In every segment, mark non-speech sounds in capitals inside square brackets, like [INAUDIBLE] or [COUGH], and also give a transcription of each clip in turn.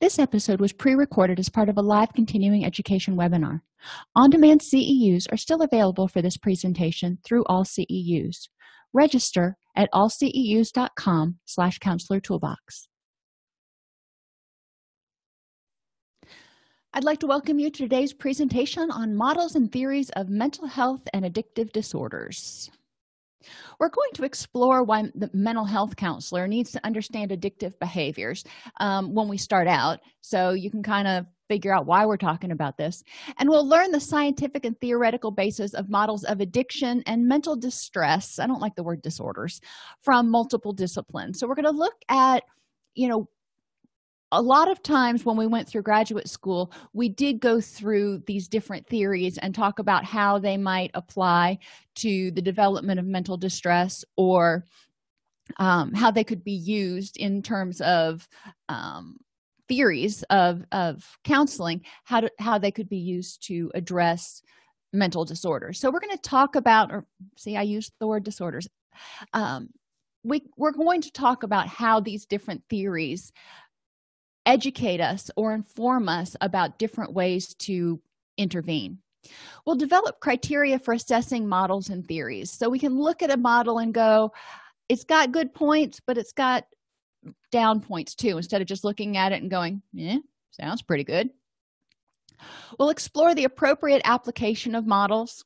This episode was pre-recorded as part of a live continuing education webinar. On-demand CEUs are still available for this presentation through AllCEUs. Register at allceus.com slash counselor toolbox. I'd like to welcome you to today's presentation on models and theories of mental health and addictive disorders. We're going to explore why the mental health counselor needs to understand addictive behaviors um, when we start out. So you can kind of figure out why we're talking about this. And we'll learn the scientific and theoretical basis of models of addiction and mental distress i don't like the word disorders from multiple disciplines. So we're going to look at you know a lot of times when we went through graduate school we did go through these different theories and talk about how they might apply to the development of mental distress or um, how they could be used in terms of um, theories of, of counseling how, to, how they could be used to address mental disorders. So we're going to talk about or see i used the word disorders. Um, we, we're going to talk about how these different theories educate us or inform us about different ways to intervene. We'll develop criteria for assessing models and theories. So we can look at a model and go it's got good points but it's got down points too instead of just looking at it and going yeah sounds pretty good. We'll explore the appropriate application of models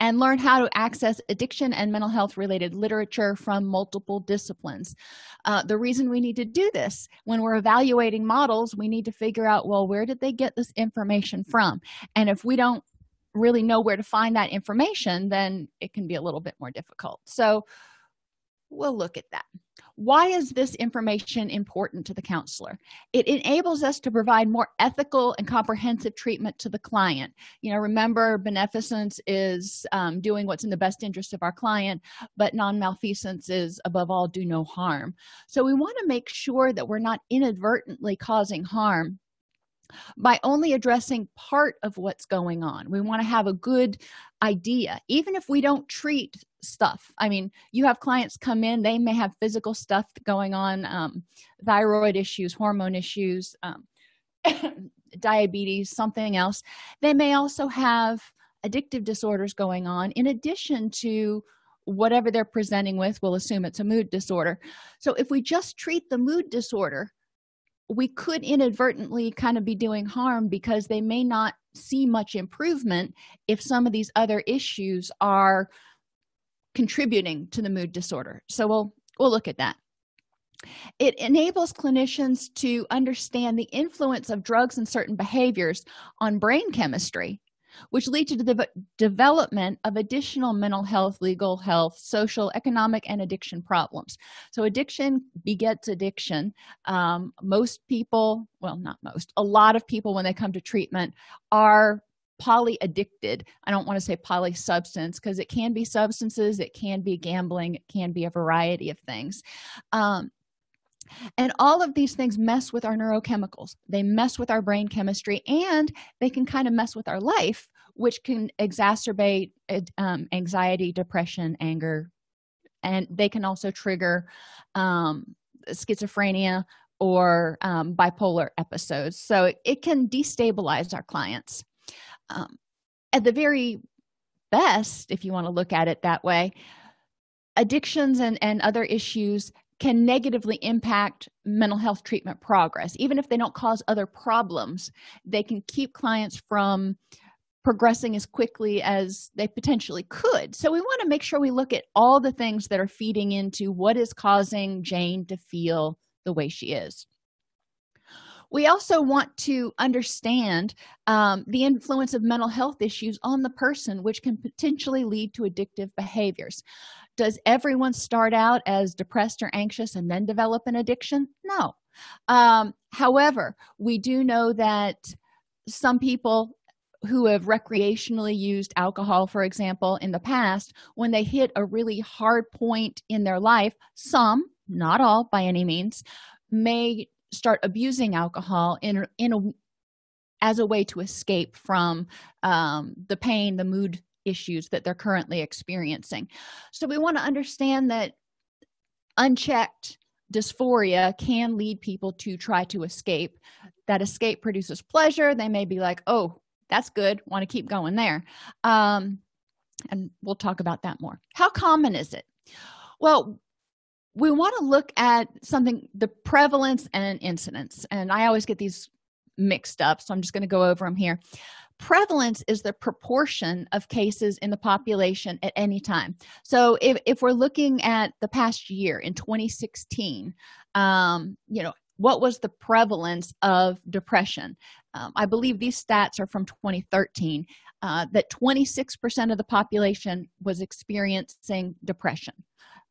and learn how to access addiction and mental health related literature from multiple disciplines. Uh, the reason we need to do this when we're evaluating models we need to figure out well where did they get this information from? And if we don't really know where to find that information then it can be a little bit more difficult. So we'll look at that why is this information important to the counselor? It enables us to provide more ethical and comprehensive treatment to the client. You know remember beneficence is um, doing what's in the best interest of our client but non-malfeasance is above all do no harm. So we want to make sure that we're not inadvertently causing harm by only addressing part of what's going on. We want to have a good idea even if we don't treat stuff. I mean you have clients come in they may have physical stuff going on um, thyroid issues hormone issues um, [COUGHS] diabetes something else. They may also have addictive disorders going on in addition to whatever they're presenting with. We'll assume it's a mood disorder. So if we just treat the mood disorder we could inadvertently kind of be doing harm because they may not see much improvement if some of these other issues are contributing to the mood disorder. So we'll we'll look at that. It enables clinicians to understand the influence of drugs and certain behaviors on brain chemistry which lead to the development of additional mental health legal health social economic and addiction problems. So addiction begets addiction. Um, most people well not most a lot of people when they come to treatment are poly addicted i don't want to say poly substance because it can be substances it can be gambling it can be a variety of things. Um, and all of these things mess with our neurochemicals. They mess with our brain chemistry and they can kind of mess with our life which can exacerbate um, anxiety depression anger and they can also trigger um, schizophrenia or um, bipolar episodes. So it, it, can destabilize our clients. Um, at the very best if you want to look at it that way addictions and, and other issues can negatively impact mental health treatment progress. Even if they don't cause other problems they can keep clients from progressing as quickly as they potentially could. So we want to make sure we look at all the things that are feeding into what is causing jane to feel the way she is. We also want to understand um, the influence of mental health issues on the person which can potentially lead to addictive behaviors does everyone start out as depressed or anxious and then develop an addiction? No. Um, however we do know that some people who have recreationally used alcohol for example in the past when they hit a really hard point in their life some not all by any means may start abusing alcohol in in a as a way to escape from um, the pain the mood issues that they're currently experiencing. So we want to understand that unchecked dysphoria can lead people to try to escape. That escape produces pleasure. They may be like oh that's good. Want to keep going there. Um, and we'll talk about that more. How common is it? Well we want to look at something the prevalence and incidence. And i always get these mixed up so i'm just going to go over them here prevalence is the proportion of cases in the population at any time. So if, if we're looking at the past year in 2016 um, you know what was the prevalence of depression? Um, i believe these stats are from 2013 uh, that 26 percent of the population was experiencing depression.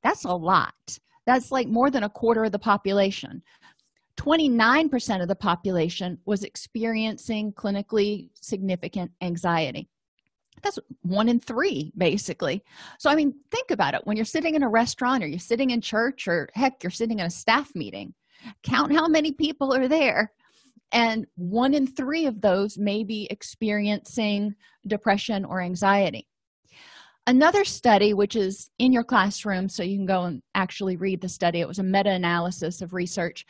That's a lot. That's like more than a quarter of the population 29 percent of the population was experiencing clinically significant anxiety. That's one in three basically. So i mean think about it. When you're sitting in a restaurant or you're sitting in church or heck you're sitting in a staff meeting count how many people are there and one in three of those may be experiencing depression or anxiety. Another study which is in your classroom so you can go and actually read the study. It was a meta-analysis of research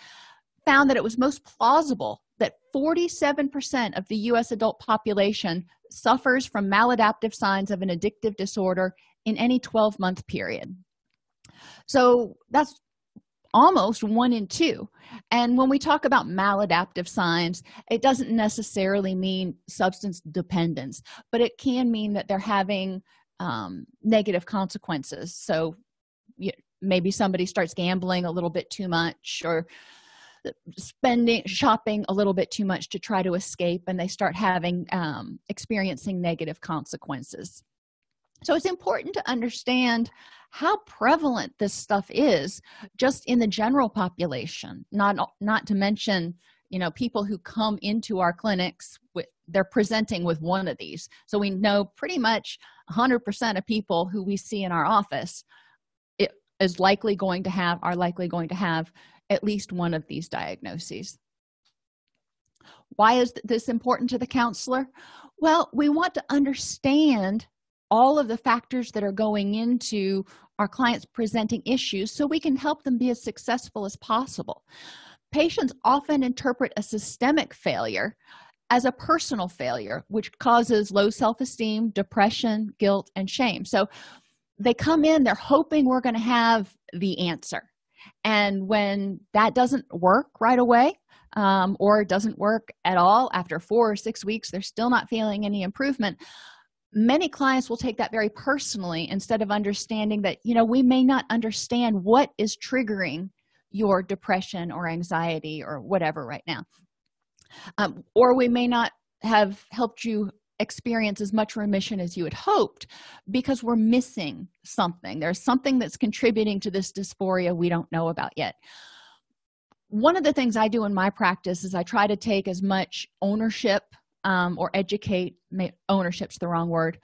found that it was most plausible that 47 percent of the u.s adult population suffers from maladaptive signs of an addictive disorder in any 12 month period. So that's almost one in two. And when we talk about maladaptive signs it doesn't necessarily mean substance dependence but it can mean that they're having um, negative consequences. So you, maybe somebody starts gambling a little bit too much or spending shopping a little bit too much to try to escape and they start having um, experiencing negative consequences. So it's important to understand how prevalent this stuff is just in the general population not not to mention you know people who come into our clinics with they're presenting with one of these. So we know pretty much 100% of people who we see in our office it is likely going to have are likely going to have at least one of these diagnoses. Why is this important to the counselor? Well we want to understand all of the factors that are going into our clients presenting issues so we can help them be as successful as possible. Patients often interpret a systemic failure as a personal failure which causes low self-esteem depression guilt and shame. So they come in they're hoping we're going to have the answer and when that doesn't work right away um, or doesn't work at all after four or six weeks they're still not feeling any improvement many clients will take that very personally instead of understanding that you know we may not understand what is triggering your depression or anxiety or whatever right now. Um, or we may not have helped you experience as much remission as you had hoped because we're missing something. There's something that's contributing to this dysphoria we don't know about yet. One of the things i do in my practice is i try to take as much ownership um, or educate ownership's the wrong word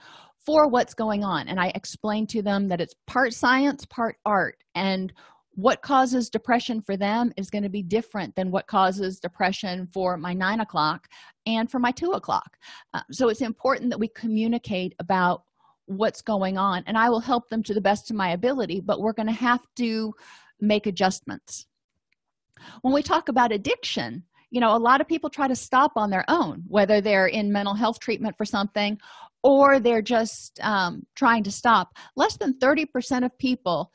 for what's going on. And i explain to them that it's part science part art. And what causes depression for them is going to be different than what causes depression for my nine o'clock and for my two o'clock. Uh, so it's important that we communicate about what's going on and i will help them to the best of my ability but we're going to have to make adjustments. When we talk about addiction you know a lot of people try to stop on their own whether they're in mental health treatment for something or they're just um, trying to stop. Less than 30 percent of people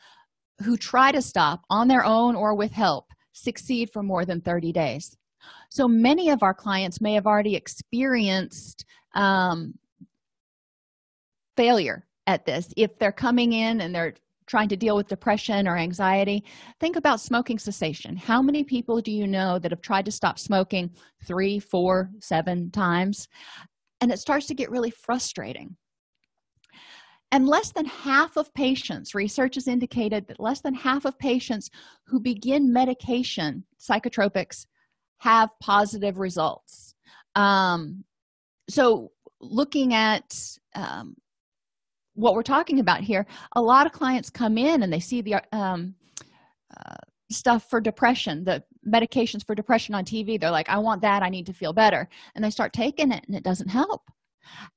who try to stop on their own or with help succeed for more than 30 days. So many of our clients may have already experienced um, failure at this. If they're coming in and they're trying to deal with depression or anxiety think about smoking cessation. How many people do you know that have tried to stop smoking three four seven times? And it starts to get really frustrating and less than half of patients research has indicated that less than half of patients who begin medication psychotropics have positive results. Um, so looking at um, what we're talking about here a lot of clients come in and they see the um, uh, stuff for depression the medications for depression on tv they're like i want that. I need to feel better. And they start taking it and it doesn't help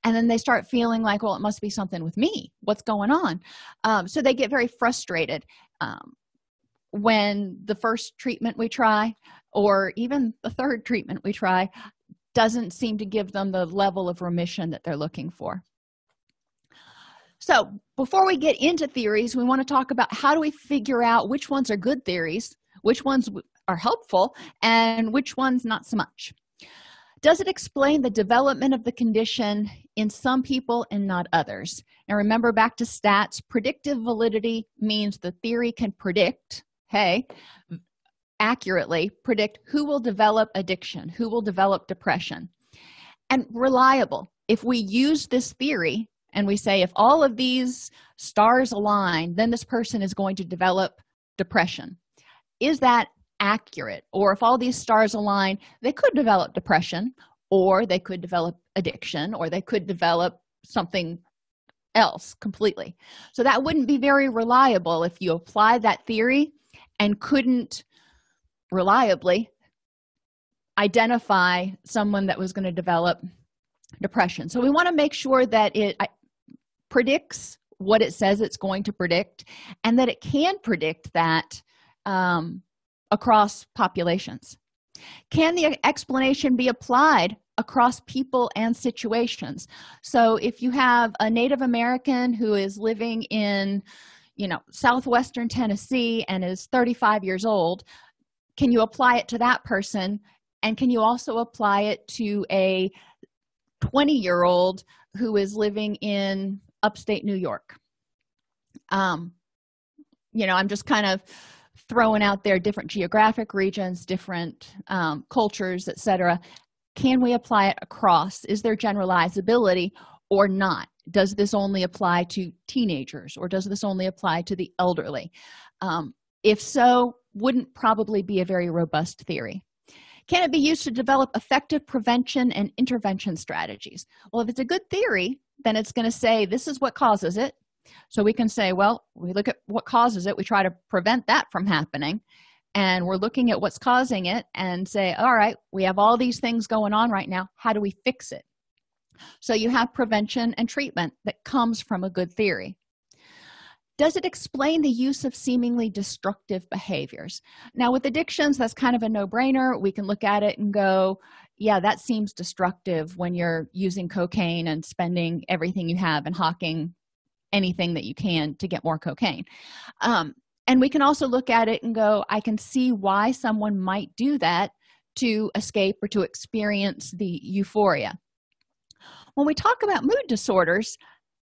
and then they start feeling like well it must be something with me. What's going on? Um, so they get very frustrated um, when the first treatment we try or even the third treatment we try doesn't seem to give them the level of remission that they're looking for. So before we get into theories we want to talk about how do we figure out which ones are good theories which ones are helpful and which ones not so much does it explain the development of the condition in some people and not others? Now remember back to stats. Predictive validity means the theory can predict hey accurately predict who will develop addiction who will develop depression. And reliable. If we use this theory and we say if all of these stars align then this person is going to develop depression. Is that accurate or if all these stars align they could develop depression or they could develop addiction or they could develop something else completely. So that wouldn't be very reliable if you apply that theory and couldn't reliably identify someone that was going to develop depression. So we want to make sure that it predicts what it says it's going to predict and that it can predict that um, across populations? Can the explanation be applied across people and situations? So if you have a native american who is living in you know southwestern tennessee and is 35 years old can you apply it to that person? And can you also apply it to a 20 year old who is living in upstate new york? Um you know i'm just kind of throwing out there different geographic regions different um, cultures etc can we apply it across? Is there generalizability or not? Does this only apply to teenagers or does this only apply to the elderly? Um, if so wouldn't probably be a very robust theory. Can it be used to develop effective prevention and intervention strategies? Well if it's a good theory then it's going to say this is what causes it so we can say well we look at what causes it. We try to prevent that from happening. And we're looking at what's causing it and say all right we have all these things going on right now. How do we fix it? So you have prevention and treatment that comes from a good theory. Does it explain the use of seemingly destructive behaviors? Now with addictions that's kind of a no-brainer. We can look at it and go yeah that seems destructive when you're using cocaine and spending everything you have and hawking anything that you can to get more cocaine. Um, and we can also look at it and go i can see why someone might do that to escape or to experience the euphoria. When we talk about mood disorders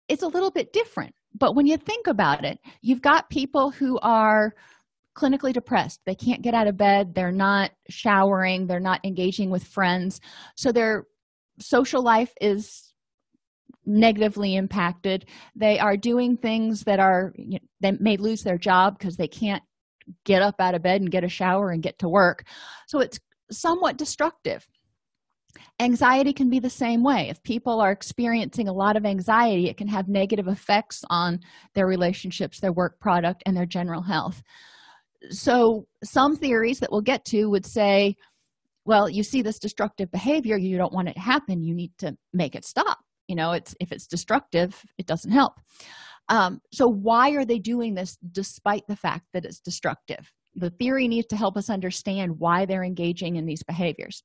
it's a little bit different. But when you think about it you've got people who are clinically depressed. They can't get out of bed. They're not showering. They're not engaging with friends. So their social life is negatively impacted. They are doing things that are you know, they may lose their job because they can't get up out of bed and get a shower and get to work. So it's somewhat destructive. Anxiety can be the same way. If people are experiencing a lot of anxiety it can have negative effects on their relationships their work product and their general health. So some theories that we'll get to would say well you see this destructive behavior you don't want it to happen you need to make it stop you know it's if it's destructive it doesn't help. Um, so why are they doing this despite the fact that it's destructive? The theory needs to help us understand why they're engaging in these behaviors.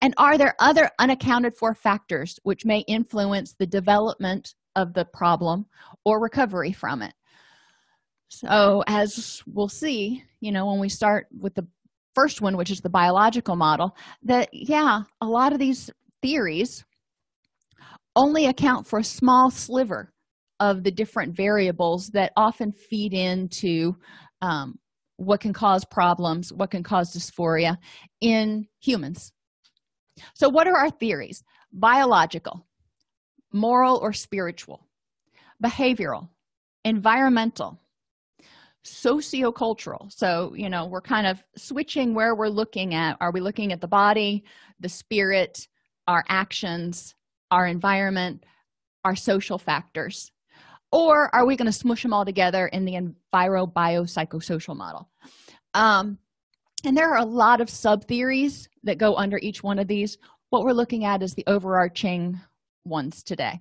And are there other unaccounted for factors which may influence the development of the problem or recovery from it? So as we'll see you know when we start with the first one which is the biological model that yeah a lot of these theories only account for a small sliver of the different variables that often feed into um, what can cause problems what can cause dysphoria in humans. So what are our theories? Biological moral or spiritual behavioral environmental sociocultural. So you know we're kind of switching where we're looking at. Are we looking at the body the spirit our actions our environment our social factors or are we going to smush them all together in the enviro biopsychosocial model? Um, and there are a lot of sub theories that go under each one of these. What we're looking at is the overarching ones today.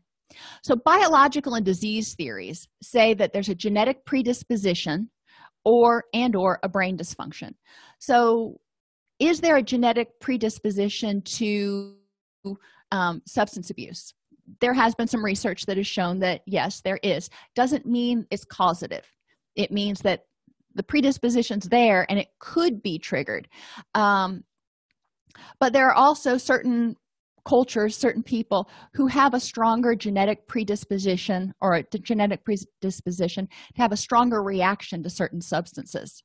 So biological and disease theories say that there's a genetic predisposition or and or a brain dysfunction. So is there a genetic predisposition to um, substance abuse. There has been some research that has shown that yes there is. Doesn't mean it's causative. It means that the predisposition's there and it could be triggered. Um, but there are also certain cultures certain people who have a stronger genetic predisposition or a genetic predisposition to have a stronger reaction to certain substances.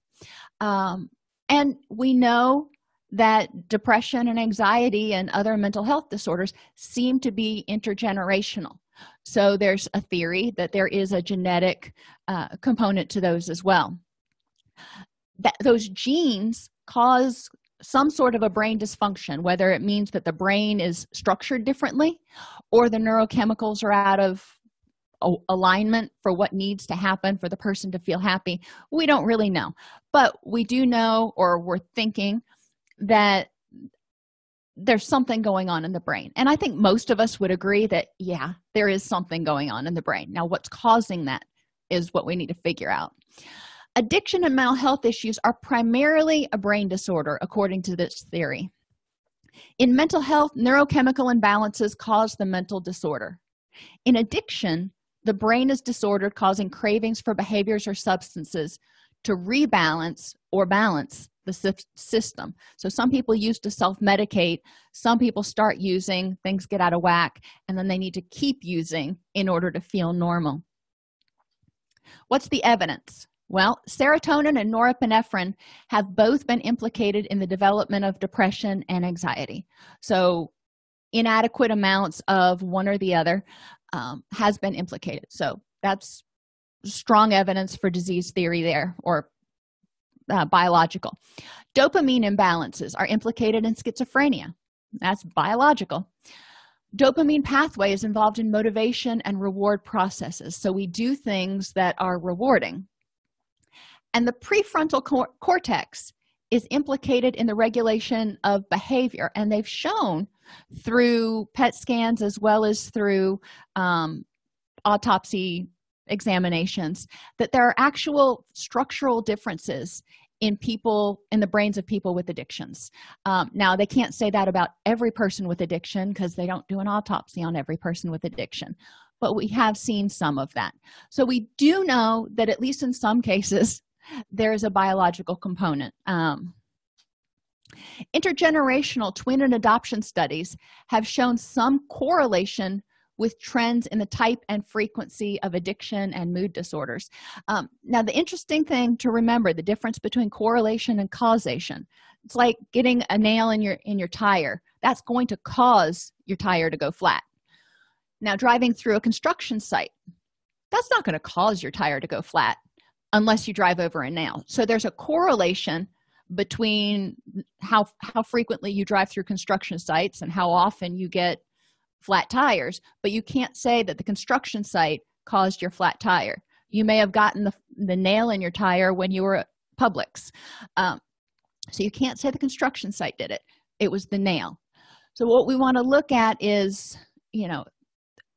Um, and we know that depression and anxiety and other mental health disorders seem to be intergenerational. So there's a theory that there is a genetic uh, component to those as well. That those genes cause some sort of a brain dysfunction whether it means that the brain is structured differently or the neurochemicals are out of alignment for what needs to happen for the person to feel happy. We don't really know. But we do know or we're thinking that there's something going on in the brain. And i think most of us would agree that yeah there is something going on in the brain. Now what's causing that is what we need to figure out. Addiction and mental health issues are primarily a brain disorder according to this theory. In mental health neurochemical imbalances cause the mental disorder. In addiction the brain is disordered causing cravings for behaviors or substances to rebalance or balance the system. So some people used to self-medicate some people start using things get out of whack and then they need to keep using in order to feel normal. What's the evidence? Well serotonin and norepinephrine have both been implicated in the development of depression and anxiety. So inadequate amounts of one or the other um, has been implicated. So that's strong evidence for disease theory there or uh, biological. Dopamine imbalances are implicated in schizophrenia. That's biological. Dopamine pathway is involved in motivation and reward processes. So we do things that are rewarding. And the prefrontal cor cortex is implicated in the regulation of behavior. And they've shown through PET scans as well as through um, autopsy examinations that there are actual structural differences in people in the brains of people with addictions. Um, now they can't say that about every person with addiction because they don't do an autopsy on every person with addiction but we have seen some of that. So we do know that at least in some cases [LAUGHS] there's a biological component. Um, intergenerational twin and adoption studies have shown some correlation with trends in the type and frequency of addiction and mood disorders. Um, now the interesting thing to remember the difference between correlation and causation it's like getting a nail in your in your tire. That's going to cause your tire to go flat. Now driving through a construction site that's not going to cause your tire to go flat unless you drive over a nail. So there's a correlation between how how frequently you drive through construction sites and how often you get flat tires but you can't say that the construction site caused your flat tire. You may have gotten the, the nail in your tire when you were at publix. Um, so you can't say the construction site did it. It was the nail. So what we want to look at is you know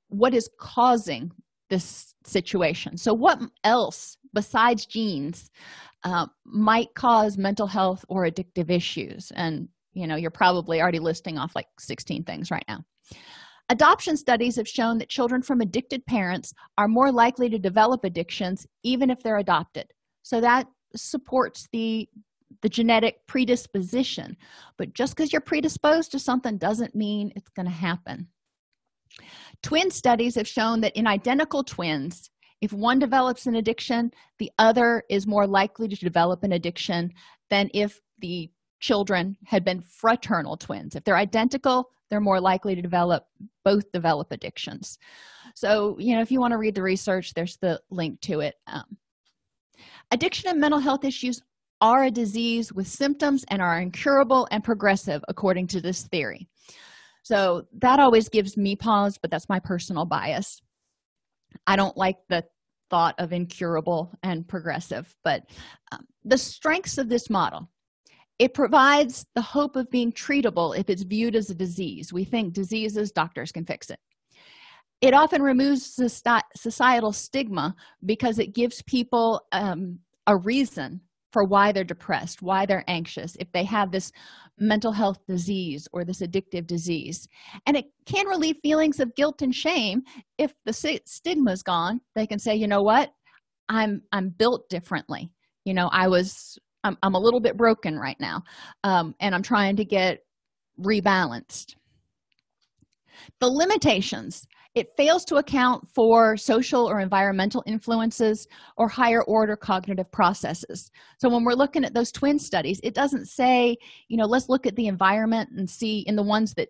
what is causing this situation? So what else besides genes uh, might cause mental health or addictive issues? And you know you're probably already listing off like 16 things right now adoption studies have shown that children from addicted parents are more likely to develop addictions even if they're adopted. So that supports the the genetic predisposition. But just because you're predisposed to something doesn't mean it's going to happen. Twin studies have shown that in identical twins if one develops an addiction the other is more likely to develop an addiction than if the children had been fraternal twins. If they're identical they're more likely to develop both develop addictions. So you know if you want to read the research there's the link to it. Um, addiction and mental health issues are a disease with symptoms and are incurable and progressive according to this theory. So that always gives me pause but that's my personal bias. I don't like the thought of incurable and progressive but um, the strengths of this model it provides the hope of being treatable if it's viewed as a disease. We think diseases doctors can fix it. It often removes societal stigma because it gives people um, a reason for why they're depressed why they're anxious if they have this mental health disease or this addictive disease. And it can relieve feelings of guilt and shame. If the stigma is gone they can say you know what? I'm i'm built differently. You know i was i'm, I'm a little bit broken right now um, and i'm trying to get rebalanced. The limitations. It fails to account for social or environmental influences or higher order cognitive processes. So when we're looking at those twin studies it doesn't say you know let's look at the environment and see in the ones that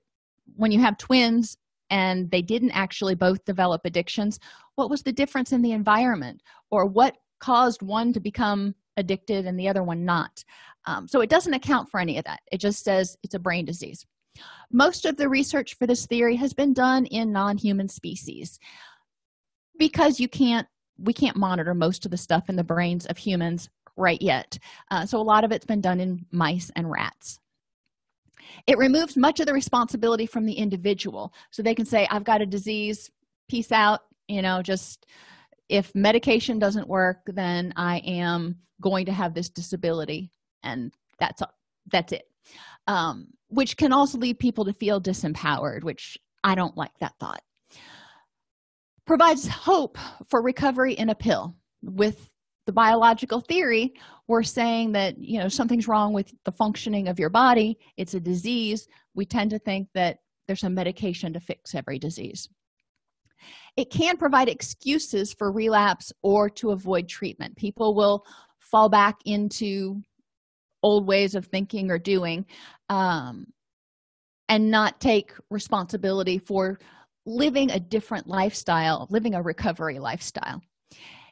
when you have twins and they didn't actually both develop addictions what was the difference in the environment? Or what caused one to become addicted and the other one not. Um, so it doesn't account for any of that. It just says it's a brain disease. Most of the research for this theory has been done in non-human species because you can't we can't monitor most of the stuff in the brains of humans right yet. Uh, so a lot of it's been done in mice and rats. It removes much of the responsibility from the individual. So they can say i've got a disease peace out you know just if medication doesn't work then i am going to have this disability and that's that's it. Um, which can also lead people to feel disempowered which i don't like that thought. Provides hope for recovery in a pill. With the biological theory we're saying that you know something's wrong with the functioning of your body. It's a disease. We tend to think that there's a medication to fix every disease it can provide excuses for relapse or to avoid treatment. People will fall back into old ways of thinking or doing um, and not take responsibility for living a different lifestyle living a recovery lifestyle.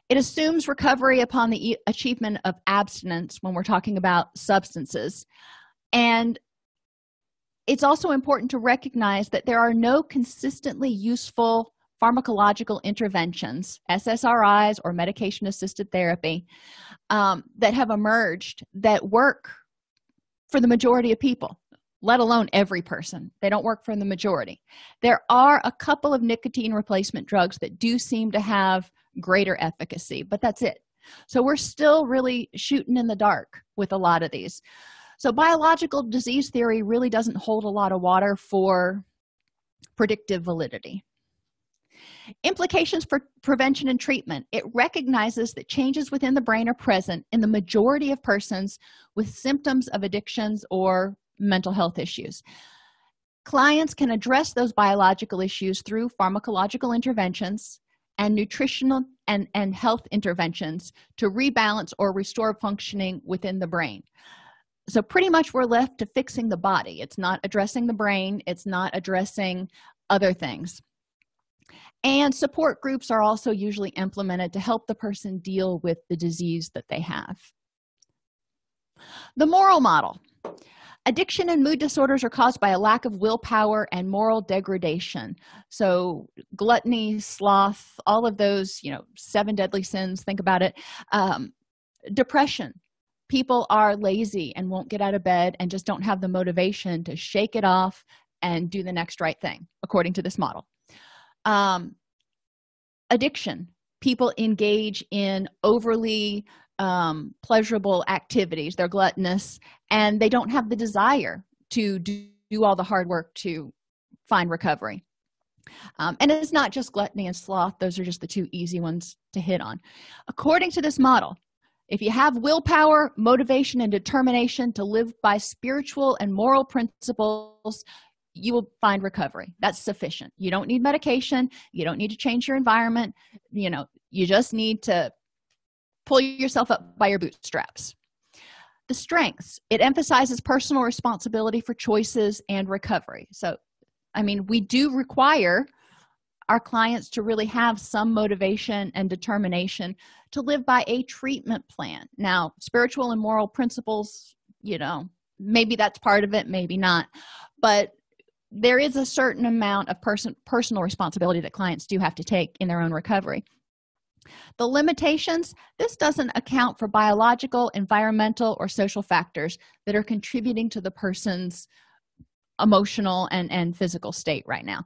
It assumes recovery upon the achievement of abstinence when we're talking about substances. And it's also important to recognize that there are no consistently useful pharmacological interventions ssris or medication assisted therapy um, that have emerged that work for the majority of people let alone every person. They don't work for the majority. There are a couple of nicotine replacement drugs that do seem to have greater efficacy but that's it. So we're still really shooting in the dark with a lot of these. So biological disease theory really doesn't hold a lot of water for predictive validity implications for prevention and treatment. It recognizes that changes within the brain are present in the majority of persons with symptoms of addictions or mental health issues. Clients can address those biological issues through pharmacological interventions and nutritional and, and health interventions to rebalance or restore functioning within the brain. So pretty much we're left to fixing the body. It's not addressing the brain. It's not addressing other things and support groups are also usually implemented to help the person deal with the disease that they have. The moral model. Addiction and mood disorders are caused by a lack of willpower and moral degradation. So gluttony sloth all of those you know seven deadly sins think about it. Um, depression. People are lazy and won't get out of bed and just don't have the motivation to shake it off and do the next right thing according to this model um, addiction. People engage in overly um, pleasurable activities they're gluttonous and they don't have the desire to do, do all the hard work to find recovery. Um, and it's not just gluttony and sloth. Those are just the two easy ones to hit on. According to this model if you have willpower motivation and determination to live by spiritual and moral principles you will find recovery. That's sufficient. You don't need medication. You don't need to change your environment. You know you just need to pull yourself up by your bootstraps. The strengths it emphasizes personal responsibility for choices and recovery. So i mean we do require our clients to really have some motivation and determination to live by a treatment plan. Now spiritual and moral principles you know maybe that's part of it maybe not. But there is a certain amount of person personal responsibility that clients do have to take in their own recovery. The limitations this doesn't account for biological environmental or social factors that are contributing to the person's emotional and and physical state right now.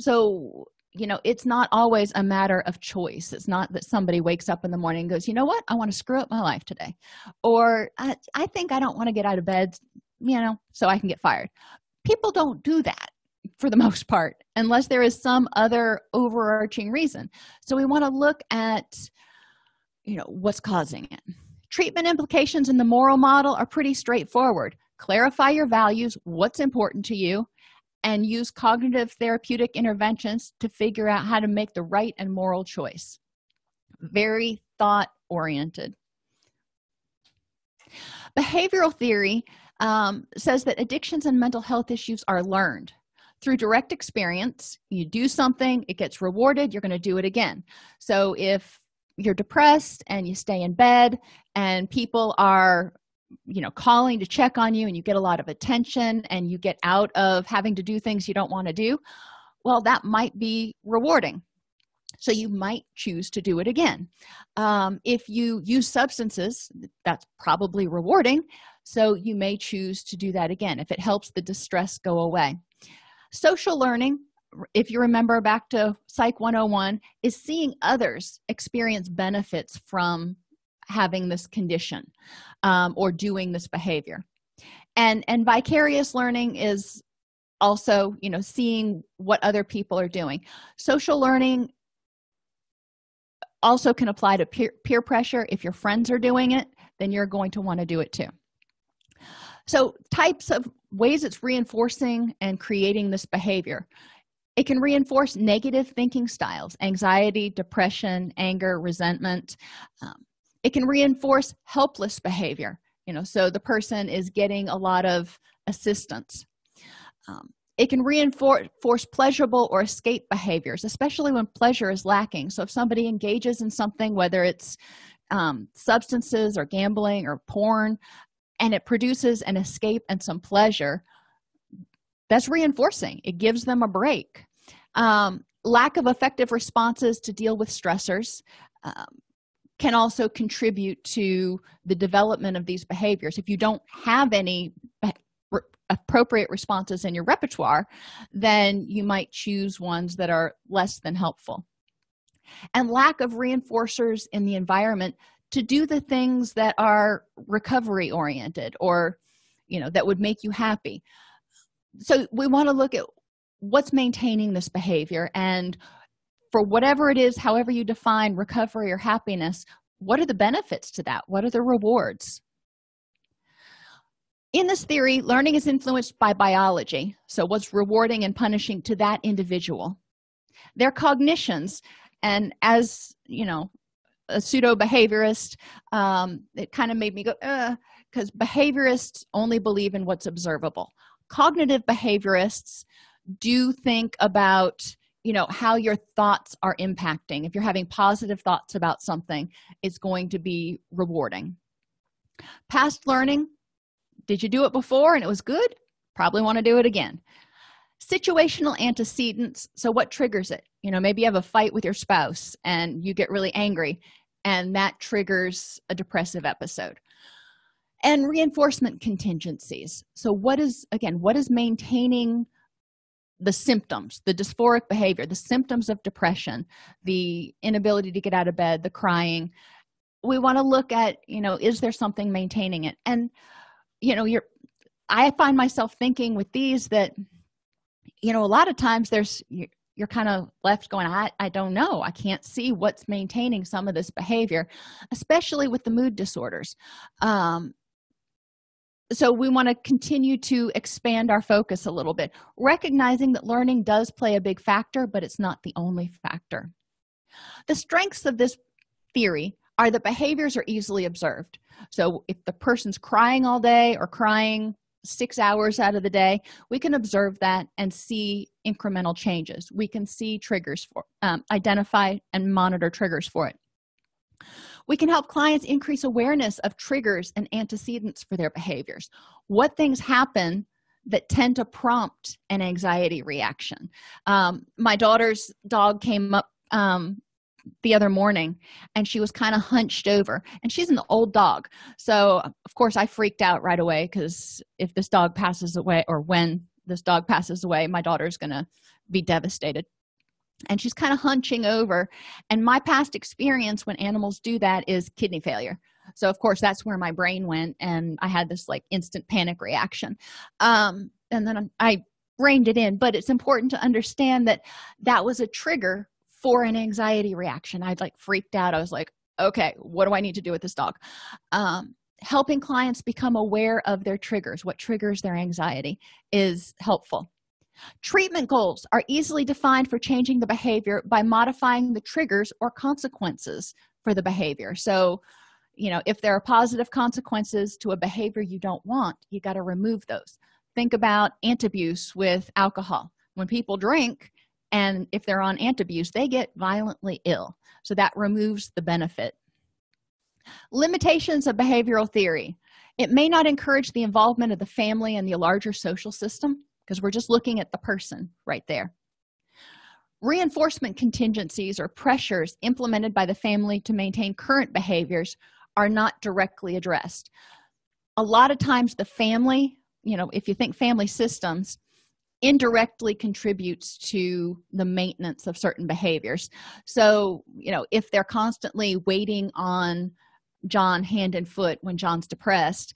So you know it's not always a matter of choice. It's not that somebody wakes up in the morning and goes you know what? I want to screw up my life today. Or i, I think i don't want to get out of bed you know so i can get fired people don't do that for the [LAUGHS] most part unless there is some other overarching reason. So we want to look at you know what's causing it. Treatment implications in the moral model are pretty straightforward. Clarify your values what's important to you and use cognitive therapeutic interventions to figure out how to make the right and moral choice. Very thought oriented behavioral theory um, says that addictions and mental health issues are learned. Through direct experience you do something it gets rewarded you're going to do it again. So if you're depressed and you stay in bed and people are you know calling to check on you and you get a lot of attention and you get out of having to do things you don't want to do well that might be rewarding. So you might choose to do it again. Um, if you use substances that's probably rewarding so you may choose to do that again if it helps the distress go away. Social learning if you remember back to psych 101 is seeing others experience benefits from having this condition um, or doing this behavior. And and vicarious learning is also you know seeing what other people are doing. Social learning also can apply to peer, peer pressure. If your friends are doing it then you're going to want to do it too so types of ways it's reinforcing and creating this behavior. It can reinforce negative thinking styles anxiety depression anger resentment. Um, it can reinforce helpless behavior you know so the person is getting a lot of assistance. Um, it can reinforce pleasurable or escape behaviors especially when pleasure is lacking. So if somebody engages in something whether it's um, substances or gambling or porn and it produces an escape and some pleasure that's reinforcing. It gives them a break. Um, lack of effective responses to deal with stressors um, can also contribute to the development of these behaviors. If you don't have any appropriate responses in your repertoire then you might choose ones that are less than helpful. And lack of reinforcers in the environment to do the things that are recovery oriented or you know that would make you happy. So we want to look at what's maintaining this behavior and for whatever it is however you define recovery or happiness what are the benefits to that? What are the rewards? In this theory learning is influenced by biology. So what's rewarding and punishing to that individual? Their cognitions. And as you know a pseudo behaviorist um, it kind of made me go uh, because behaviorists only believe in what's observable. Cognitive behaviorists do think about you know how your thoughts are impacting. If you're having positive thoughts about something it's going to be rewarding. Past learning did you do it before and it was good? Probably want to do it again situational antecedents. So what triggers it? You know maybe you have a fight with your spouse and you get really angry and that triggers a depressive episode. And reinforcement contingencies. So what is again what is maintaining the symptoms the dysphoric behavior the symptoms of depression the inability to get out of bed the crying? We want to look at you know is there something maintaining it? And you know you're i find myself thinking with these that you know a lot of times there's you're kind of left going i i don't know. I can't see what's maintaining some of this behavior especially with the mood disorders. Um so we want to continue to expand our focus a little bit recognizing that learning does play a big factor but it's not the only factor. The strengths of this theory are that behaviors are easily observed. So if the person's crying all day or crying six hours out of the day we can observe that and see incremental changes. We can see triggers for um, identify and monitor triggers for it. We can help clients increase awareness of triggers and antecedents for their behaviors. What things happen that tend to prompt an anxiety reaction? Um, my daughter's dog came up um, the other morning and she was kind of hunched over and she's an old dog. So of course i freaked out right away because if this dog passes away or when this dog passes away my daughter's gonna be devastated. And she's kind of hunching over and my past experience when animals do that is kidney failure. So of course that's where my brain went and i had this like instant panic reaction. Um, and then i reined it in but it's important to understand that that was a trigger for an anxiety reaction. I'd like freaked out. I was like okay what do i need to do with this dog? Um, helping clients become aware of their triggers what triggers their anxiety is helpful. Treatment goals are easily defined for changing the behavior by modifying the triggers or consequences for the behavior. So you know if there are positive consequences to a behavior you don't want you got to remove those. Think about antabuse with alcohol. When people drink and if they're on antabuse they get violently ill. So that removes the benefit. Limitations of behavioral theory. It may not encourage the involvement of the family and the larger social system because we're just looking at the person right there. Reinforcement contingencies or pressures implemented by the family to maintain current behaviors are not directly addressed. A lot of times the family you know if you think family systems indirectly contributes to the maintenance of certain behaviors. So you know if they're constantly waiting on john hand and foot when john's depressed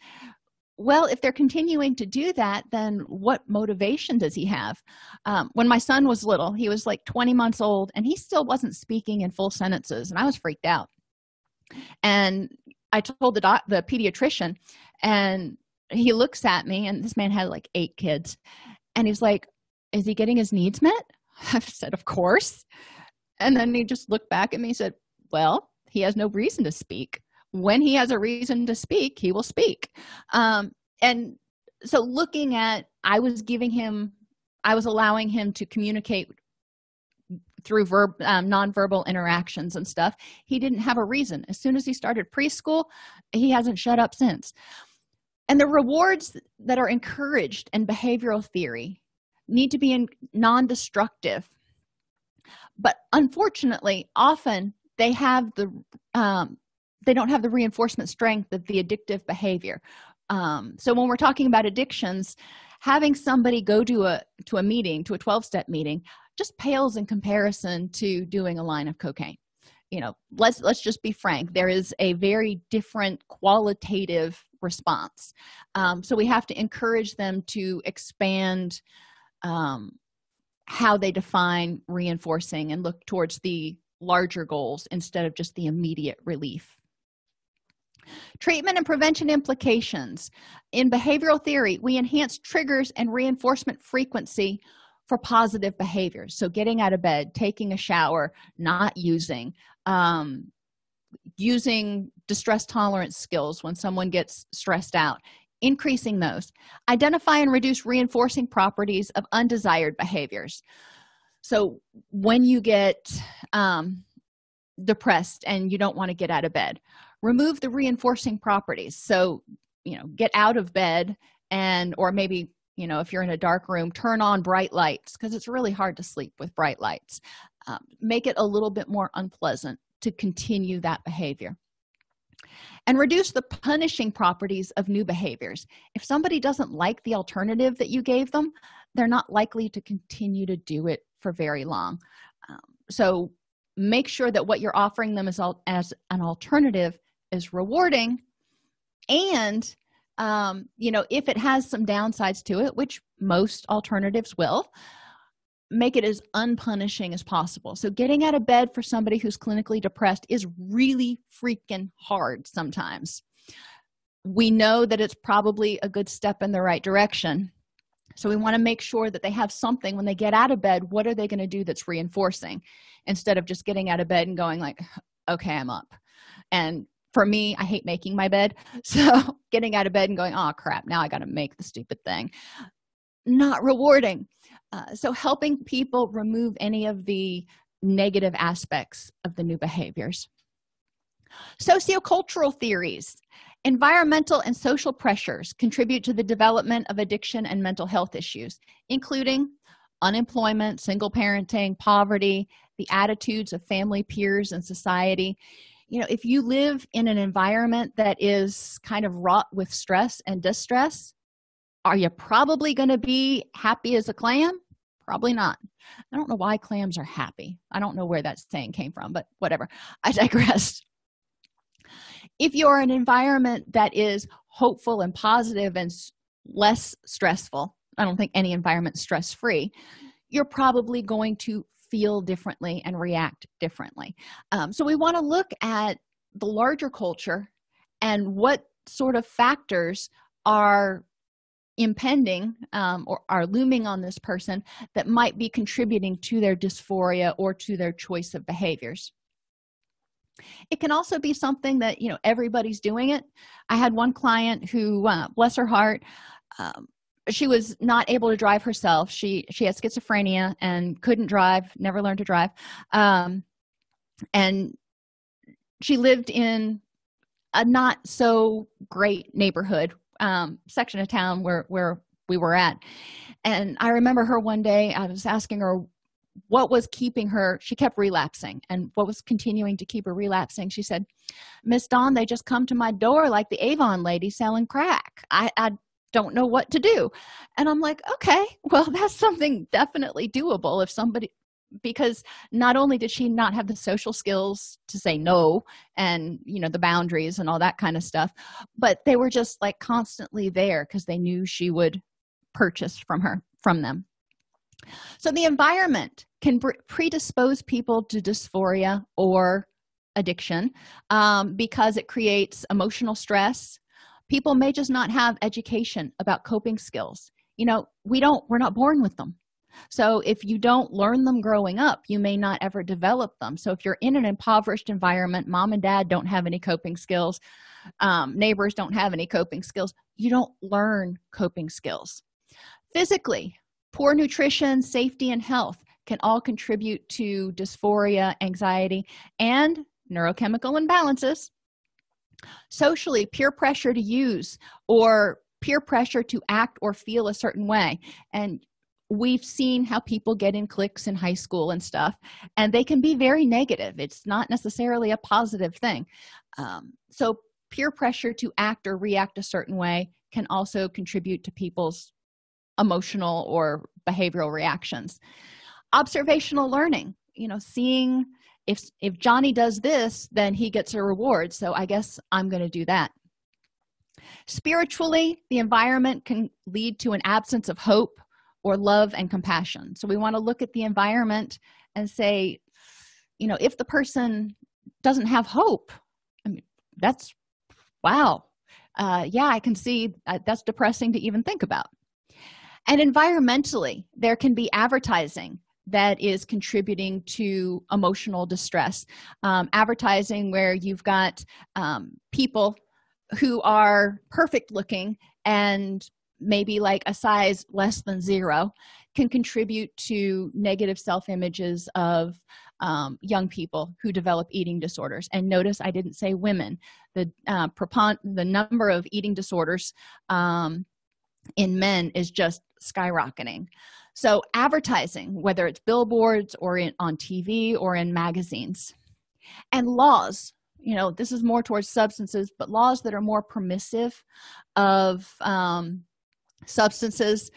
well if they're continuing to do that then what motivation does he have? Um, when my son was little he was like 20 months old and he still wasn't speaking in full sentences and i was freaked out. And i told the doc the pediatrician and he looks at me and this man had like eight kids and he's like is he getting his needs met? [LAUGHS] I said of course. And then he just looked back at me and said well he has no reason to speak. When he has a reason to speak he will speak. Um, and so looking at i was giving him i was allowing him to communicate through verb um, nonverbal interactions and stuff. He didn't have a reason. As soon as he started preschool he hasn't shut up since and the rewards that are encouraged in behavioral theory need to be non-destructive. But unfortunately often they have the um, they don't have the reinforcement strength of the addictive behavior. Um, so when we're talking about addictions having somebody go to a to a meeting to a 12-step meeting just pales in comparison to doing a line of cocaine. You know let's let's just be frank. There is a very different qualitative response. Um, so we have to encourage them to expand um, how they define reinforcing and look towards the larger goals instead of just the immediate relief. Treatment and prevention implications. In behavioral theory we enhance triggers and reinforcement frequency for positive behaviors. So getting out of bed taking a shower not using um, using distress tolerance skills when someone gets stressed out increasing those. Identify and reduce reinforcing properties of undesired behaviors. So when you get um, depressed and you don't want to get out of bed remove the reinforcing properties. So you know get out of bed and or maybe you know if you're in a dark room turn on bright lights because it's really hard to sleep with bright lights. Um, make it a little bit more unpleasant to continue that behavior. And reduce the punishing properties of new behaviors. If somebody doesn't like the alternative that you gave them they're not likely to continue to do it for very long. Um, so make sure that what you're offering them as, as an alternative is rewarding. And um, you know if it has some downsides to it which most alternatives will make it as unpunishing as possible. So getting out of bed for somebody who's clinically depressed is really freaking hard sometimes. We know that it's probably a good step in the right direction. So we want to make sure that they have something when they get out of bed what are they going to do that's reinforcing? Instead of just getting out of bed and going like okay i'm up. And for me i hate making my bed. [LAUGHS] So getting out of bed and going oh crap now i got to make the stupid thing. Not rewarding uh, so helping people remove any of the negative aspects of the new behaviors. Sociocultural theories. Environmental and social pressures contribute to the development of addiction and mental health issues including unemployment single parenting poverty the attitudes of family peers and society. You know if you live in an environment that is kind of wrought with stress and distress are you probably going to be happy as a clam? Probably not. I don't know why clams are happy. I don't know where that saying came from but whatever. I [LAUGHS] digress. If you're an environment that is hopeful and positive and less stressful i don't think any environment stress free you're probably going to feel differently and react differently. Um, so we want to look at the larger culture and what sort of factors are impending um, or are looming on this person that might be contributing to their dysphoria or to their choice of behaviors. It can also be something that you know everybody's doing it. I had one client who uh, bless her heart um, she was not able to drive herself. She she had schizophrenia and couldn't drive never learned to drive. Um, and she lived in a not so great neighborhood um, section of town where where we were at. And i remember her one day i was asking her what was keeping her she kept relapsing and what was continuing to keep her relapsing. She said miss dawn they just come to my door like the avon lady selling crack. I i don't know what to do. And i'm like okay well [LAUGHS] that's something definitely doable if somebody because not only did she not have the social skills to say no and you know the boundaries and all that kind of stuff but they were just like constantly there because they knew she would purchase from her from them. So the environment can predispose people to dysphoria or addiction um, because it creates emotional stress. People may just not have education about coping skills. You know we don't we're not born with them so if you don't learn them growing up you may not ever develop them. So if you're in an impoverished environment mom and dad don't have any coping skills um, neighbors don't have any coping skills you don't learn coping skills. Physically poor nutrition safety and health can all contribute to dysphoria anxiety and neurochemical imbalances. Socially peer pressure to use or peer pressure to act or feel a certain way. And we've seen how people get in cliques in high school and stuff and they can be very negative. It's not necessarily a positive thing. Um, so peer pressure to act or react a certain way can also contribute to people's emotional or behavioral reactions. Observational learning you know seeing if if johnny does this then he gets a reward so i guess i'm going to do that. Spiritually the environment can lead to an absence of hope or love and compassion. So we want to look at the environment and say you know if the person doesn't have hope i mean that's wow uh, yeah i can see uh, that's depressing to even think about. And environmentally there can be advertising that is contributing to emotional distress. Um, advertising where you've got um, people who are perfect looking and maybe like a size less than zero can contribute to negative self-images of um, young people who develop eating disorders. And notice i didn't say women. The uh, the number of eating disorders um, in men is just skyrocketing. So advertising whether it's billboards or in, on tv or in magazines and laws you know this is more towards substances but laws that are more permissive of um, substances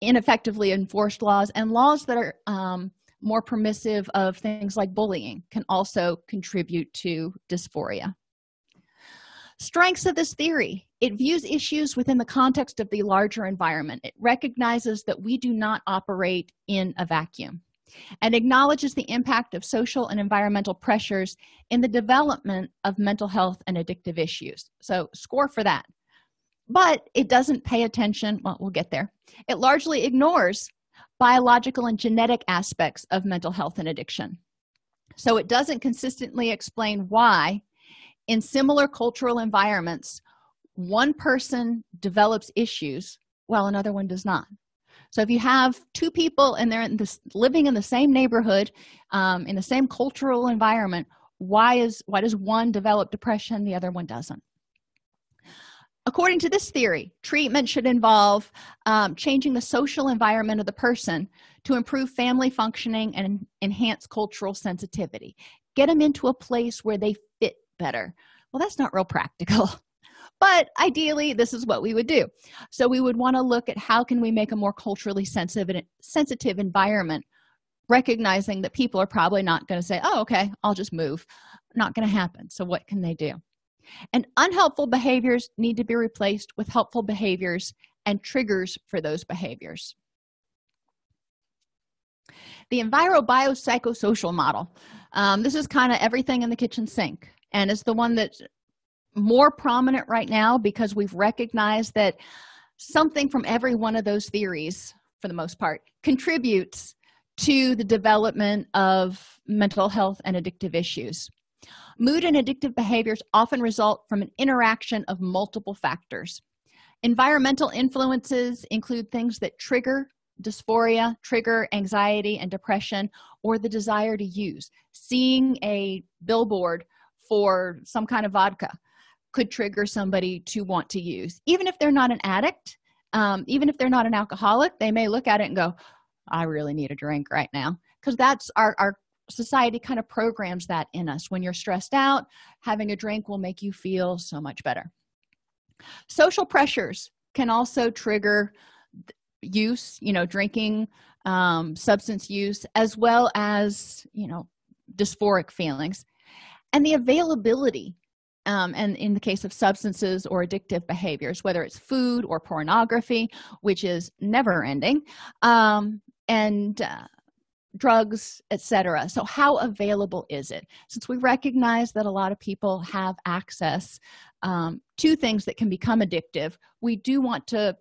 ineffectively enforced laws and laws that are um, more permissive of things like bullying can also contribute to dysphoria. Strengths of this theory it views issues within the context of the larger environment. It recognizes that we do not operate in a vacuum and acknowledges the impact of social and environmental pressures in the development of mental health and addictive issues. So score for that but it doesn't pay attention. Well we'll get there. It largely ignores biological and genetic aspects of mental health and addiction. So it doesn't consistently explain why in similar cultural environments one person develops issues while another one does not. So if you have two people and they're in this living in the same neighborhood um, in the same cultural environment why is why does one develop depression the other one doesn't according to this theory treatment should involve um, changing the social environment of the person to improve family functioning and enhance cultural sensitivity. Get them into a place where they fit better. Well that's not real practical. [LAUGHS] But ideally this is what we would do. So we would want to look at how can we make a more culturally sensitive sensitive environment recognizing that people are probably not going to say oh okay i'll just move. Not going to happen. So what can they do and unhelpful behaviors need to be replaced with helpful behaviors and triggers for those behaviors. The enviro-biopsychosocial model. Um, this is kind of everything in the kitchen sink and it's the one that's more prominent right now because we've recognized that something from every one of those theories for the most part contributes to the development of mental health and addictive issues mood and addictive behaviors often result from an interaction of multiple factors. Environmental influences include things that trigger dysphoria trigger anxiety and depression or the desire to use. Seeing a billboard for some kind of vodka could trigger somebody to want to use. Even if they're not an addict um, even if they're not an alcoholic they may look at it and go i really need a drink right now. Because that's our, our society kind of programs that in us. When you're stressed out having a drink will make you feel so much better. Social pressures can also trigger use you know drinking um, substance use as well as you know dysphoric feelings. And the availability um, and in the case of substances or addictive behaviors whether it's food or pornography which is never ending um, and uh, drugs etc so how available is it? Since we recognize that a lot of people have access um, to things that can become addictive we do want to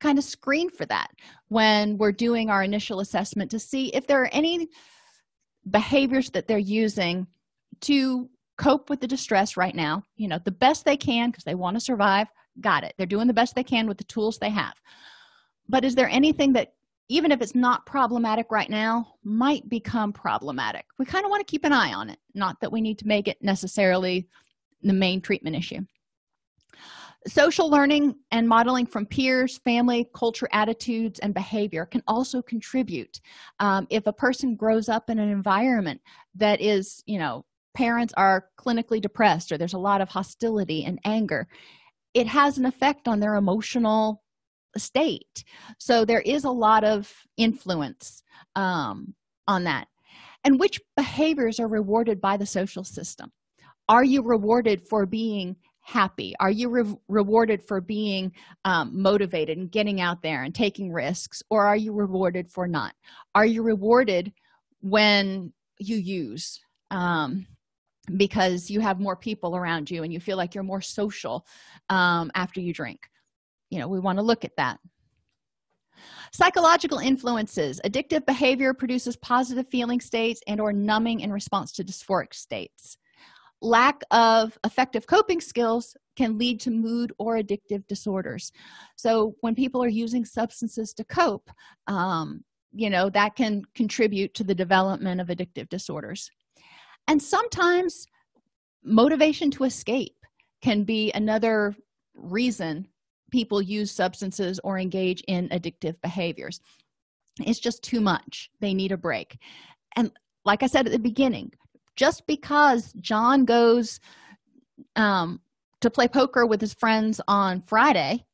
kind of screen for that when we're doing our initial assessment to see if there are any behaviors that they're using to cope with the distress right now. You know the best they can because they want to survive got it. They're doing the best they can with the tools they have. But is there anything that even if it's not problematic right now might become problematic. We kind of want to keep an eye on it not that we need to make it necessarily the main treatment issue. Social learning and modeling from peers family culture attitudes and behavior can also contribute. Um, if a person grows up in an environment that is you know parents are clinically depressed or there's a lot of hostility and anger it has an effect on their emotional state. So there is a lot of influence um, on that. And which behaviors are rewarded by the social system? Are you rewarded for being happy? Are you re rewarded for being um, motivated and getting out there and taking risks or are you rewarded for not? Are you rewarded when you use um, because you have more people around you and you feel like you're more social um, after you drink you know we want to look at that. Psychological influences. Addictive behavior produces positive feeling states and or numbing in response to dysphoric states. Lack of effective coping skills can lead to mood or addictive disorders. So when people are using substances to cope um, you know that can contribute to the development of addictive disorders. And sometimes motivation to escape can be another reason people use substances or engage in addictive behaviors. It's just too much. They need a break. And like i said at the beginning just because john goes um, to play poker with his friends on friday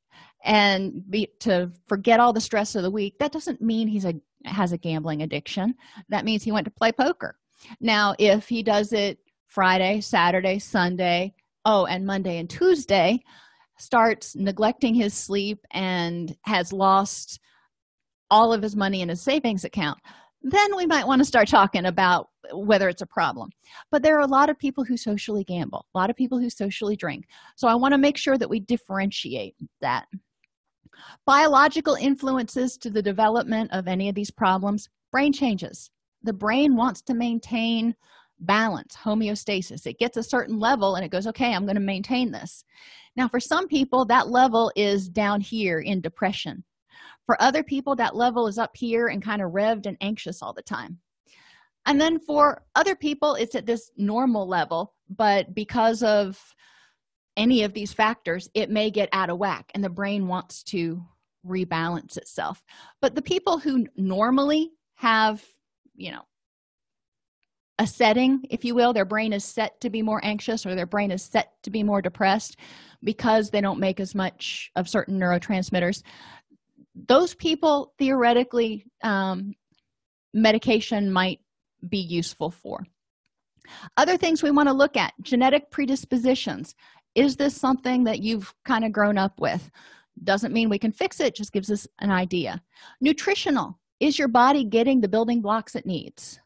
and be to forget all the stress of the week that doesn't mean he's a has a gambling addiction. That means he went to play poker. Now if he does it friday saturday sunday oh and monday and tuesday starts neglecting his sleep and has lost all of his money in his savings account then we might want to start talking about whether it's a problem. But there are a lot of people who socially gamble a lot of people who socially drink. So i want to make sure that we differentiate that. Biological influences to the development of any of these problems brain changes. The brain wants to maintain balance homeostasis. It gets a certain level and it goes okay i'm going to maintain this now for some people that level is down here in depression. For other people that level is up here and kind of revved and anxious all the time. And then for other people it's at this normal level but because of any of these factors it may get out of whack and the brain wants to rebalance itself. But the people who normally have you know a setting if you will. Their brain is set to be more anxious or their brain is set to be more depressed because they don't make as much of certain neurotransmitters. Those people theoretically um, medication might be useful for. Other things we want to look at genetic predispositions. Is this something that you've kind of grown up with? Doesn't mean we can fix it just gives us an idea. Nutritional. Is your body getting the building blocks it needs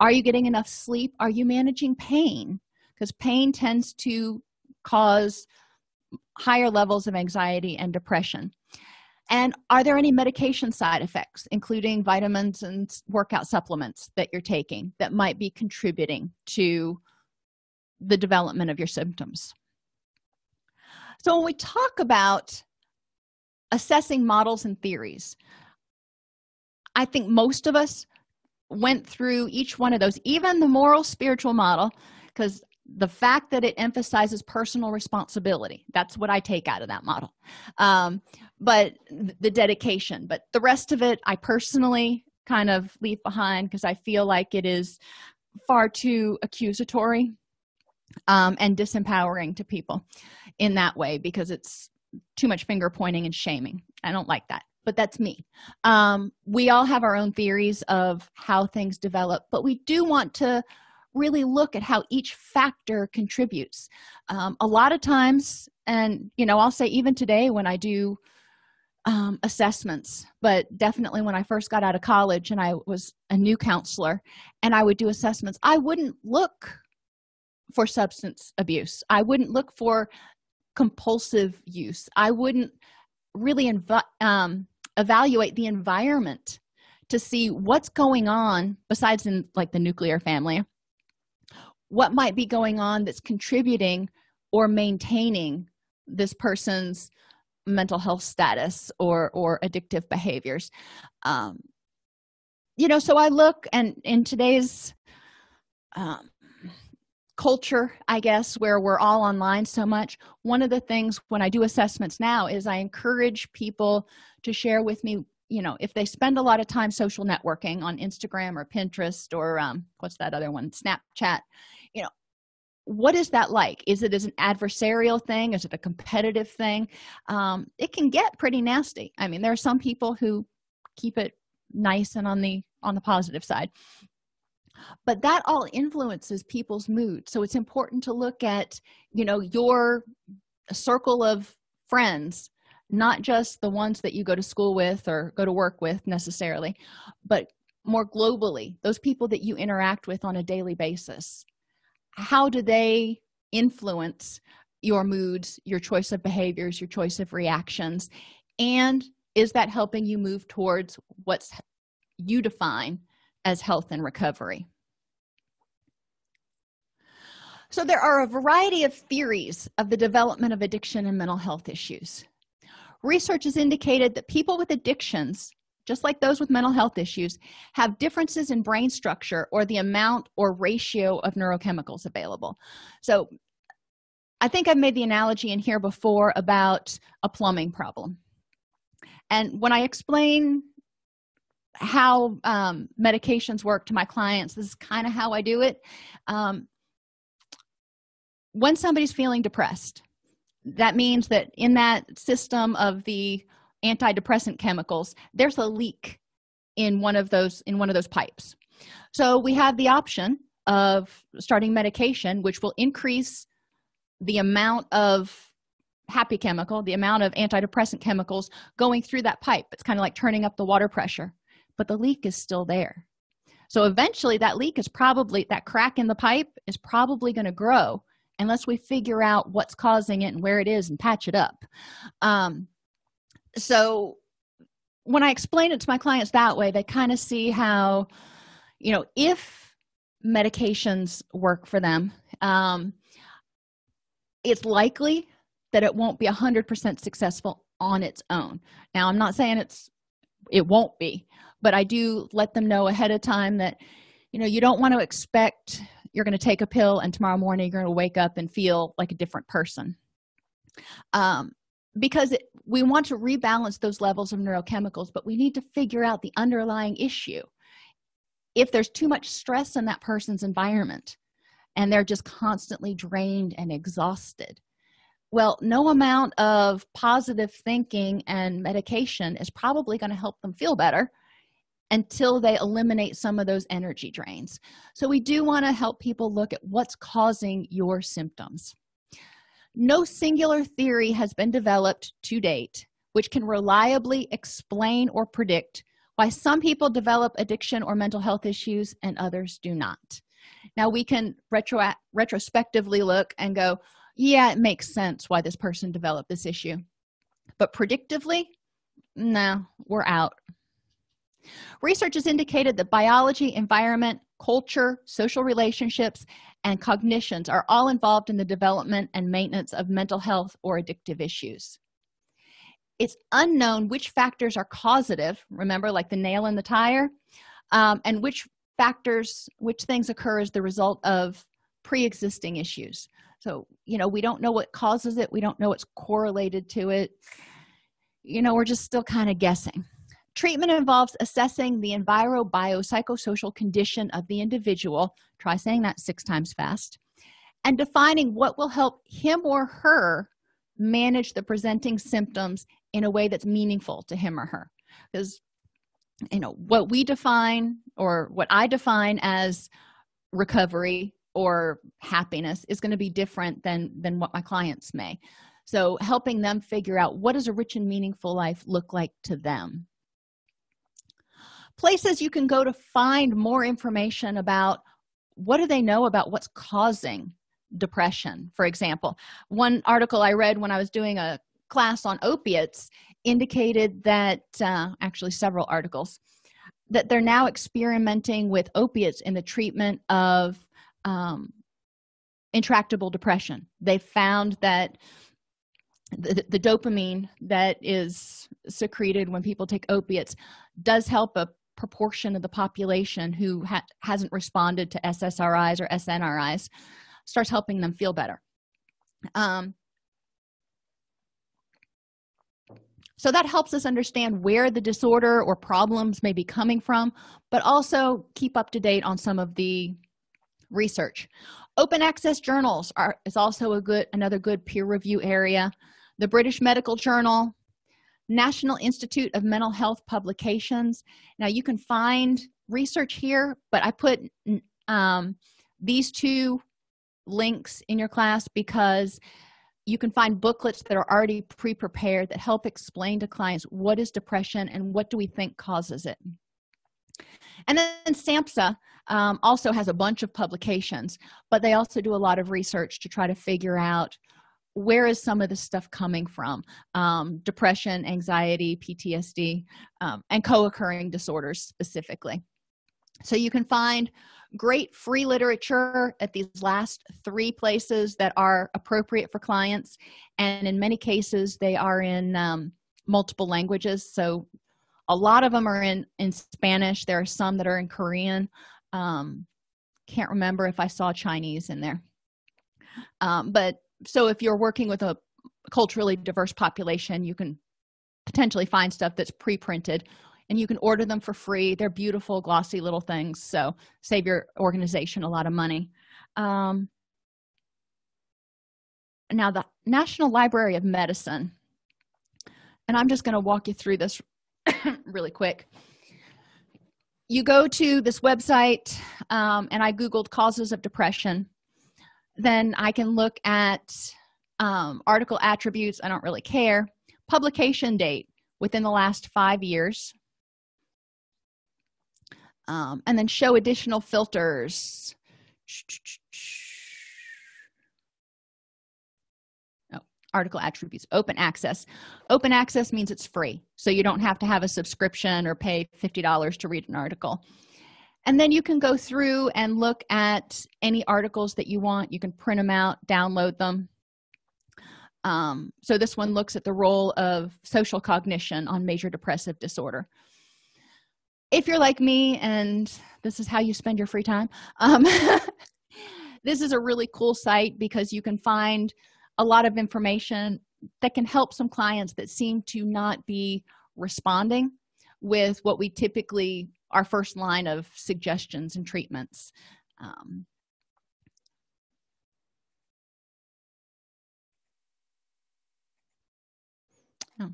are you getting enough sleep? Are you managing pain? Because pain tends to cause higher levels of anxiety and depression. And are there any medication side effects including vitamins and workout supplements that you're taking that might be contributing to the development of your symptoms? So when we talk about assessing models and theories i think most of us went through each one of those even the moral spiritual model because the fact that it emphasizes personal responsibility that's what i take out of that model. Um, but the dedication but the rest of it i personally kind of leave behind because i feel like it is far too accusatory um, and disempowering to people in that way because it's too much finger pointing and shaming. I don't like that but that's me. Um, we all have our own theories of how things develop but we do want to really look at how each factor contributes. Um, a lot of times and you know i'll say even today when i do um, assessments but definitely when i first got out of college and i was a new counselor and i would do assessments i wouldn't look for substance abuse. I wouldn't look for compulsive use. I wouldn't really um, evaluate the environment to see what's going on besides in like the nuclear family what might be going on that's contributing or maintaining this person's mental health status or or addictive behaviors. Um you know so i look and in today's um culture i guess where we're all online so much one of the things when i do assessments now is i encourage people to share with me you know if they spend a lot of time social networking on instagram or pinterest or um, what's that other one? Snapchat you know what is that like? Is it as an adversarial thing? Is it a competitive thing? Um, it can get pretty nasty. I mean there are some people who keep it nice and on the on the positive side. But that all influences people's mood. So it's important to look at you know your circle of friends not just the ones that you go to school with or go to work with necessarily but more globally those people that you interact with on a daily basis. How do they influence your moods your choice of behaviors your choice of reactions? And is that helping you move towards what's you define as health and recovery? So there are a variety of theories of the development of addiction and mental health issues research has indicated that people with addictions just like those with mental health issues have differences in brain structure or the amount or ratio of neurochemicals available. So i think i've made the analogy in here before about a plumbing problem. And when i explain how um, medications work to my clients this is kind of how i do it. Um, when somebody's feeling depressed that means that in that system of the antidepressant chemicals there's a leak in one of those in one of those pipes. So we have the option of starting medication which will increase the amount of happy chemical the amount of antidepressant chemicals going through that pipe. It's kind of like turning up the water pressure but the leak is still there. So eventually that leak is probably that crack in the pipe is probably going to grow unless we figure out what's causing it and where it is and patch it up. Um, so when i explain it to my clients that way they kind of see how you know if medications work for them um, it's likely that it won't be a hundred percent successful on its own. Now i'm not saying it's it won't be but i do let them know ahead of time that you know you don't want to expect you're going to take a pill and tomorrow morning you're going to wake up and feel like a different person. Um, because it, we want to rebalance those levels of neurochemicals but we need to figure out the underlying issue. If there's too much stress in that person's environment and they're just constantly drained and exhausted well no amount of positive thinking and medication is probably going to help them feel better until they eliminate some of those energy drains. So we do want to help people look at what's causing your symptoms. No singular theory has been developed to date which can reliably explain or predict why some people develop addiction or mental health issues and others do not. Now we can retro retrospectively look and go yeah it makes sense why this person developed this issue. But predictively no we're out research has indicated that biology environment culture social relationships and cognitions are all involved in the development and maintenance of mental health or addictive issues. It's unknown which factors are causative remember like the nail in the tire um, and which factors which things occur as the result of pre-existing issues. So you know we don't know what causes it. We don't know what's correlated to it. You know we're just still kind of guessing treatment involves assessing the enviro-biopsychosocial condition of the individual try saying that six times fast and defining what will help him or her manage the presenting symptoms in a way that's meaningful to him or her. Because you know what we define or what i define as recovery or happiness is going to be different than than what my clients may. So helping them figure out what does a rich and meaningful life look like to them places you can go to find more information about what do they know about what's causing depression for example. One article i read when i was doing a class on opiates indicated that uh, actually several articles that they're now experimenting with opiates in the treatment of um, intractable depression. They found that the, the, dopamine that is secreted when people take opiates does help a proportion of the population who ha hasn't responded to ssris or snris starts helping them feel better. Um, so that helps us understand where the disorder or problems may be coming from but also keep up to date on some of the research. Open access journals are is also a good another good peer review area. The british medical journal national institute of mental health publications. Now you can find research here but i put um, these two links in your class because you can find booklets that are already pre-prepared that help explain to clients what is depression and what do we think causes it. And then samhsa um, also has a bunch of publications but they also do a lot of research to try to figure out where is some of this stuff coming from? Um, depression anxiety ptsd um, and co-occurring disorders specifically. So you can find great free literature at these last three places that are appropriate for clients. And in many cases they are in um, multiple languages. So a lot of them are in in spanish. There are some that are in korean. Um, can't remember if i saw chinese in there. Um, but so if you're working with a culturally diverse population you can potentially find stuff that's pre-printed and you can order them for free. They're beautiful glossy little things. So save your organization a lot of money. Um, now the national library of medicine and i'm just going to walk you through this [COUGHS] really quick. You go to this website um, and i googled causes of depression then i can look at um, article attributes. I don't really care. Publication date within the last five years. Um, and then show additional filters. Oh, article attributes. Open access. Open access means it's free so you don't have to have a subscription or pay $50 to read an article and then you can go through and look at any articles that you want. You can print them out download them. Um, so this one looks at the role of social cognition on major depressive disorder. If you're like me and this is how you spend your free time um, [LAUGHS] this is a really cool site because you can find a lot of information that can help some clients that seem to not be responding with what we typically our first line of suggestions and treatments. Um, oh.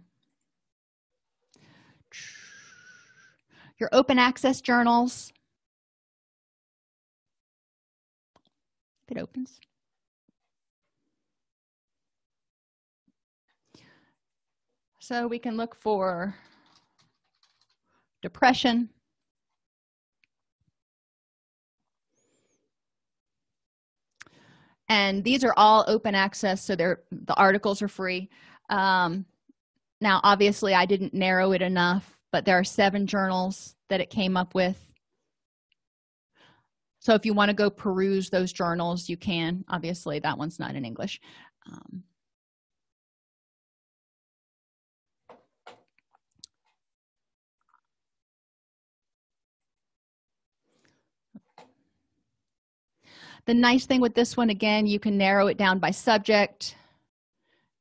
your open access journals. It opens. So we can look for depression and these are all open access so they're the articles are free. Um, now obviously i didn't narrow it enough but there are seven journals that it came up with. So if you want to go peruse those journals you can. Obviously that one's not in english. Um, the nice thing with this one again you can narrow it down by subject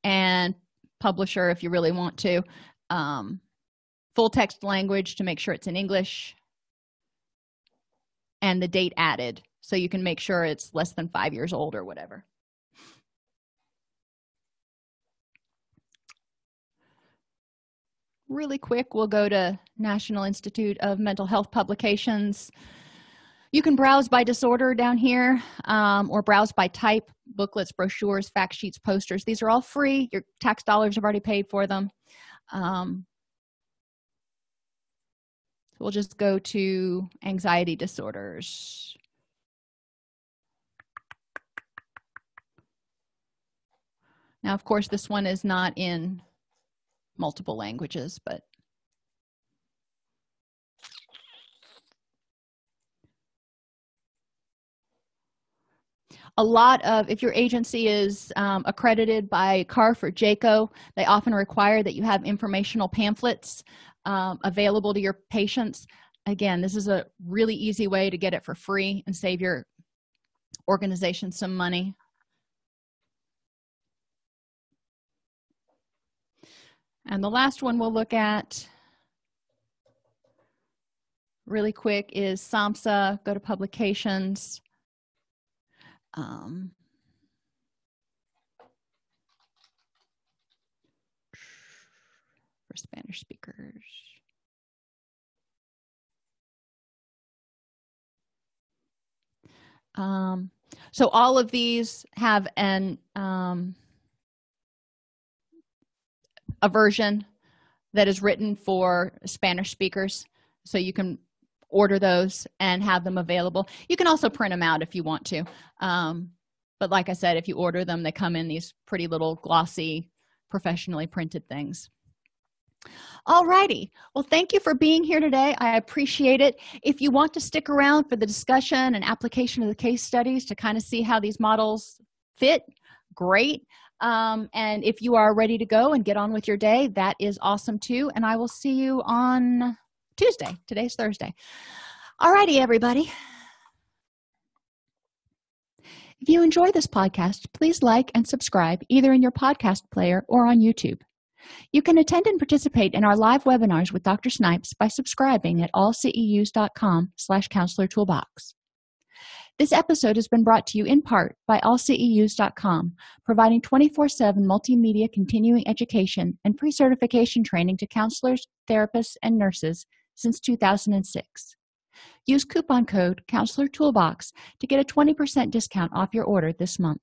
and publisher if you really want to. Um, full text language to make sure it's in english. And the date added so you can make sure it's less than five years old or whatever. Really quick we'll go to national institute of mental health publications you can browse by disorder down here um, or browse by type booklets brochures fact sheets posters. These are all free. Your tax dollars have already paid for them. Um, we'll just go to anxiety disorders. Now of course this one is not in multiple languages but a lot of if your agency is um, accredited by carf or JCAHO they often require that you have informational pamphlets um, available to your patients. Again this is a really easy way to get it for free and save your organization some money. And the last one we'll look at really quick is samhsa go to publications um, for spanish speakers. Um, so all of these have an um, a version that is written for spanish speakers. So you can order those and have them available. You can also print them out if you want to. Um, but like i said if you order them they come in these pretty little glossy professionally printed things. All righty. Well thank you for being here today. I appreciate it. If you want to stick around for the discussion and application of the case studies to kind of see how these models fit great. Um, and if you are ready to go and get on with your day that is awesome too. And i will see you on tuesday. Today's thursday. All righty everybody. If you enjoy this podcast please like and subscribe either in your podcast player or on youtube. You can attend and participate in our live webinars with dr snipes by subscribing at allceus.com slash counselor toolbox. This episode has been brought to you in part by allceus.com providing 24-7 multimedia continuing education and pre-certification training to counselors therapists and nurses since 2006 use coupon code counselor toolbox to get a 20% discount off your order this month